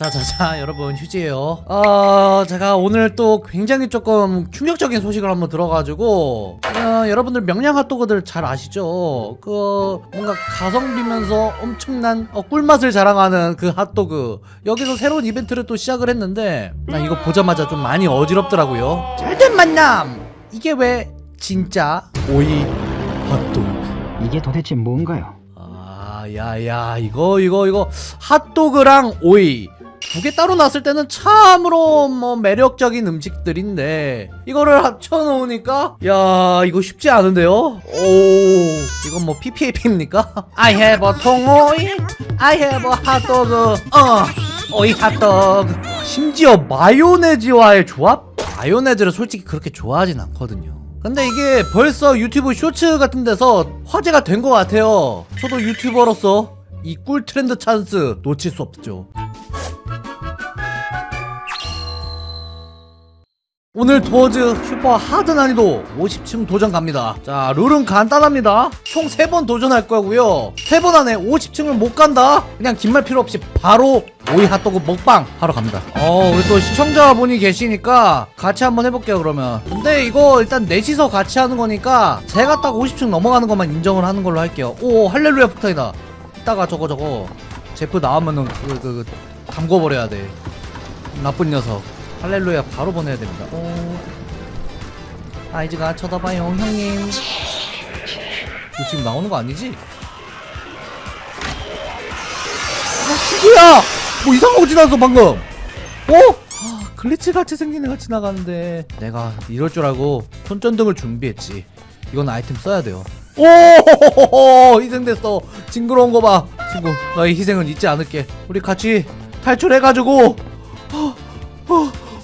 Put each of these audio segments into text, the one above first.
자자자 여러분 휴지예요. 어 제가 오늘 또 굉장히 조금 충격적인 소식을 한번 들어가지고 어, 여러분들 명량 핫도그들 잘 아시죠? 그 뭔가 가성비면서 엄청난 어, 꿀맛을 자랑하는 그 핫도그. 여기서 새로운 이벤트를 또 시작을 했는데 나 이거 보자마자 좀 많이 어지럽더라고요. 잘된 만남! 이게 왜 진짜 오이 핫도그? 이게 도대체 뭔가요? 아, 야야 이거 이거 이거 핫도그랑 오이 두 개 따로 놨을 때는 참으로 뭐 매력적인 음식들인데 이거를 합쳐 놓으니까 야 이거 쉽지 않은데요? 오 이건 뭐 PPAP입니까? I have a 통오이 I have a 핫도그 어 오이 핫도그 심지어 마요네즈와의 조합? 마요네즈를 솔직히 그렇게 좋아하진 않거든요 근데 이게 벌써 유튜브 쇼츠 같은 데서 화제가 된 것 같아요 저도 유튜버로서 이 꿀 트렌드 찬스 놓칠 수 없죠 오늘 도어즈 super hard 난이도 50층 도전 갑니다. 자 룰은 간단합니다. 총 3번 도전할 거고요. 3번 안에 50층을 못 간다? 그냥 긴 말 필요 없이 바로 오이 핫도그 먹방 하러 갑니다. 어 우리 또 시청자분이 계시니까 같이 한번 해볼게요 그러면. 근데 이거 일단 넷이서 같이 하는 거니까 제가 딱 50층 넘어가는 것만 인정을 하는 걸로 할게요. 오 할렐루야 폭탄이다. 이따가 저거 저거. 제프 나오면은 그, 그, 그 담궈버려야 돼. 나쁜 녀석 할렐루야 바로 보내야 됩니다. 오. 아이즈가 쳐다봐요, 형님. 이거 지금 나오는 거 아니지? 아, 친구야! 뭐 이상한 거 지나갔어, 방금! 어? 아, 글리치 같이 생긴 애가 지나가는데 내가 이럴 줄 알고 손전등을 준비했지. 이건 아이템 써야 돼요. 오! 희생됐어. 징그러운 거 봐. 친구, 너의 희생은 잊지 않을게. 우리 같이 탈출해가지고 어, 어,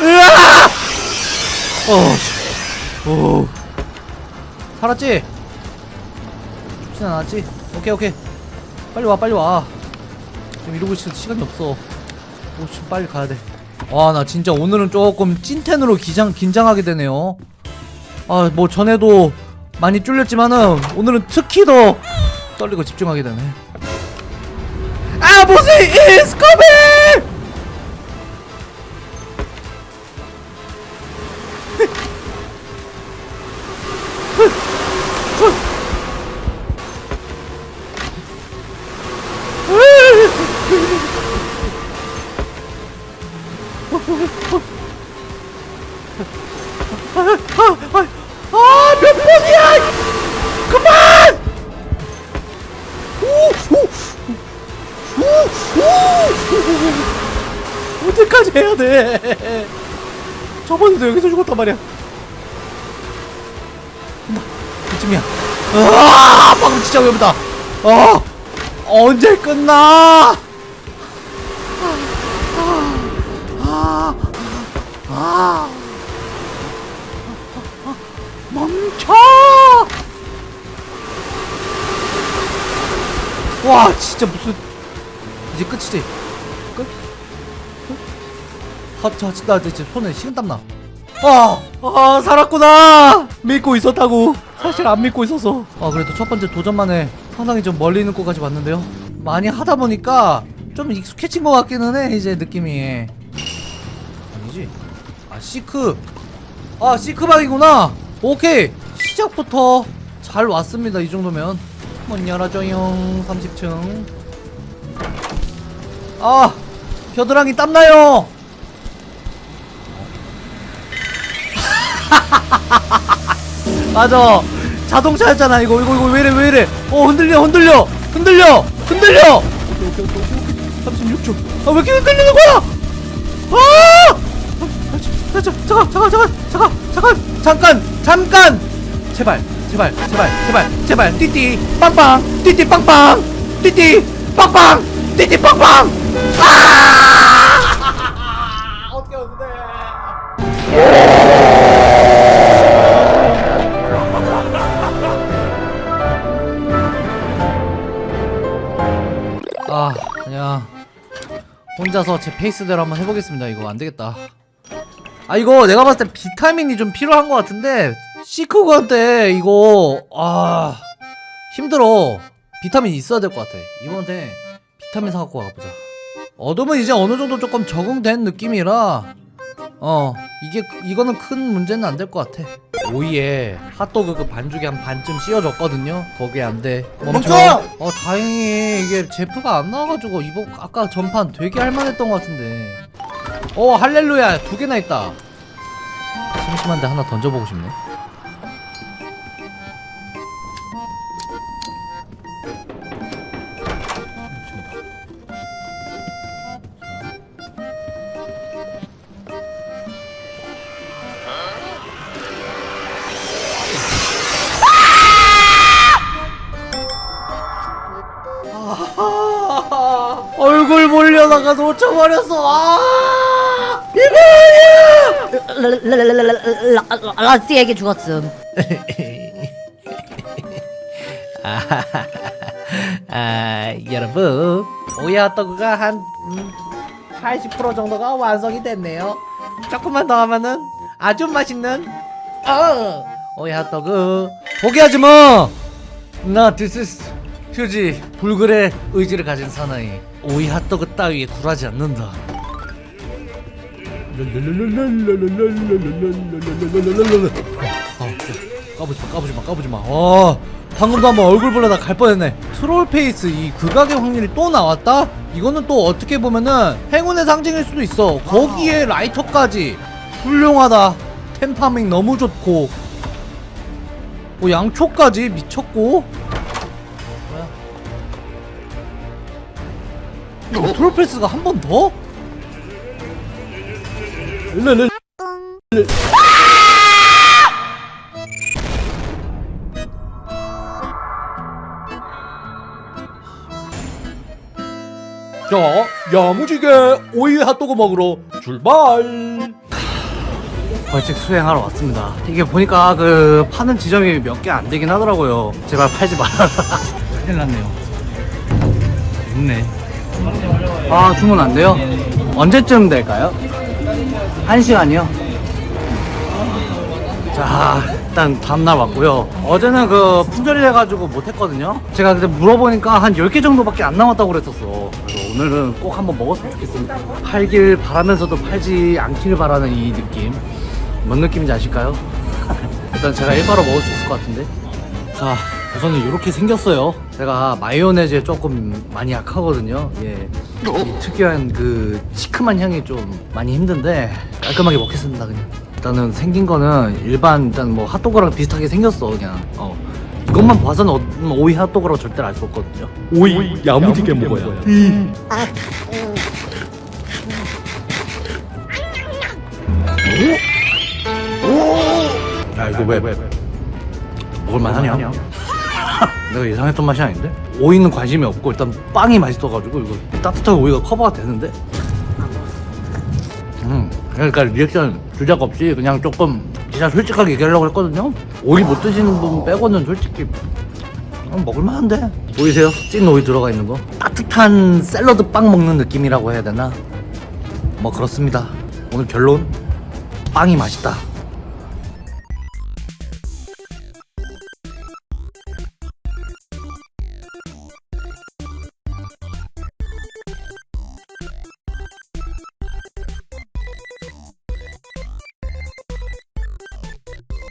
으아! 어, 씨. 오. 살았지? 죽진 않았지? 오케이, 오케이. 빨리 와, 빨리 와. 지금 이러고 있을 시간이 없어. 오, 씨, 빨리 가야 돼. 와, 나 진짜 오늘은 조금 찐텐으로 기장, 긴장하게 되네요. 아, 뭐 전에도 많이 쫄렸지만은 오늘은 특히 더 떨리고 집중하게 되네. 아, 보스 is coming! 언제까지 해야 돼? 저번에도 여기서 죽었단 말이야. 나, 이쯤이야. 아, 방금 진짜 위험하다. 아, 언제 끝나? 아, 아, 아. 멈춰! 와 진짜 무슨 이제 끝이지? 아, 저, 나 진짜 손에 식은땀 나. 아, 아 살았구나. 믿고 있었다고. 사실 안 믿고 있어서. 아 그래도 첫 번째 도전만에 상당히 좀 멀리 있는 곳까지 왔는데요. 많이 하다 보니까 좀 익숙해진 것 같기는 해 이제 느낌이. 아니지? 아 시크. 아 시크방이구나. 오케이 시작부터 잘 왔습니다 이 정도면 문 열어줘요 30층 아 겨드랑이 땀나요 맞아. 자동차였잖아 이거. 이거 이거 왜이래 왜이래. 어 흔들려 흔들려. 흔들려 흔들려. 오케이 오케이 오케이 오케이 36초. 아왜 이렇게 흔들리는 거야? 아! 아, 자, 잠깐 잠깐 잠깐 잠깐 잠깐. 잠깐 잠깐. 제발 제발 제발 제발 제발. 띠띠 빵빵. 띠띠 빵빵. 띠띠 빵빵. 띠띠 빵빵. 아! 어떻게 어떻게 혼자서 제 페이스대로 한번 해보겠습니다. 이거 안되겠다. 아 이거 내가 봤을 때 비타민이 좀 필요한 것 같은데 시크구한테 이거 아 힘들어. 비타민 있어야 될 것 같아. 이번에 비타민 사갖고 가보자. 어둠은 이제 어느 정도 조금 적응된 느낌이라 어 이게 이거는 큰 문제는 안 될 것 같아 오이에 핫도그 그 반죽에 한 반쯤 씌워줬거든요. 거기에 안돼. 멈춰! 어 다행히 이게 제프가 안 나와가지고 이번 아까 전판 되게 할만했던 것 같은데. 어 할렐루야! 두 개나 있다. 심심한데 하나 던져보고 싶네 몰려다가 놓쳐버렸어 아! 이거야 라스에게 죽었음. 아 여러분 오야떡가 한 음, 80% 정도가 완성이 됐네요. 조금만 더 하면은 아주 맛있는 어! 오야떡은 포기하지 마 나 this is 휴지 불굴의 의지를 가진 사나이. 오이 핫도그 따위에 굴하지 않는다. 아, 까부지마 까부지마 까부지마. 어 방금도 한번 얼굴 보려다 갈 뻔했네. troll face 이 극악의 확률이 또 나왔다? 이거는 또 어떻게 보면은 행운의 상징일 수도 있어. 거기에 라이터까지. 훌륭하다. 템파밍 너무 좋고. 뭐 양초까지 미쳤고 트롤 페이스가 한 번 더? 르르 자, 야무지게 오이 핫도그 먹으러 출발! 벌칙 수행하러 왔습니다. 이게 보니까 그 파는 지점이 몇 개 안 되긴 하더라고요. 제발 팔지 말아라. 큰일 났네요. 있네. 아, 주문 안 돼요? 언제쯤 될까요? 한 시간이요? 자, 일단 다음날 왔고요. 어제는 그 품절이 돼가지고 못했거든요. 제가 그때 물어보니까 한 10개 정도밖에 안 남았다고 그랬었어. 그래서 오늘은 꼭 한번 먹었으면 좋겠습니다. 팔길 바라면서도 팔지 않기를 바라는 이 느낌. 뭔 느낌인지 아실까요? 일단 제가 일바로 먹을 수 있을 것 같은데. 자, 우선은 이렇게 생겼어요. 제가 마요네즈에 조금 많이 약하거든요. 예. 이 특유한 그 시큼한 향이 좀 많이 힘든데 깔끔하게 먹겠습니다 그냥. 일단은 생긴 거는 일반 일단 뭐 핫도그랑 비슷하게 생겼어 그냥. 어. 이것만 봐서는 어- 오이 핫도그라고 절대 알수 없거든요. 오이 야무지게 먹어야 야 이거 왜 먹을만 하냐? 내가 예상했던 맛이 아닌데? 오이는 관심이 없고 일단 빵이 맛있어가지고 이거 따뜻하게 오이가 커버가 되는데? 음 그러니까 리액션 주작 없이 그냥 조금 진짜 솔직하게 얘기하려고 했거든요? 오이 못 드시는 분 빼고는 솔직히 음, 먹을만한데? 보이세요? 찐 오이 들어가 있는 거? 따뜻한 샐러드 빵 먹는 느낌이라고 해야 되나? 뭐 그렇습니다 오늘 결론 빵이 맛있다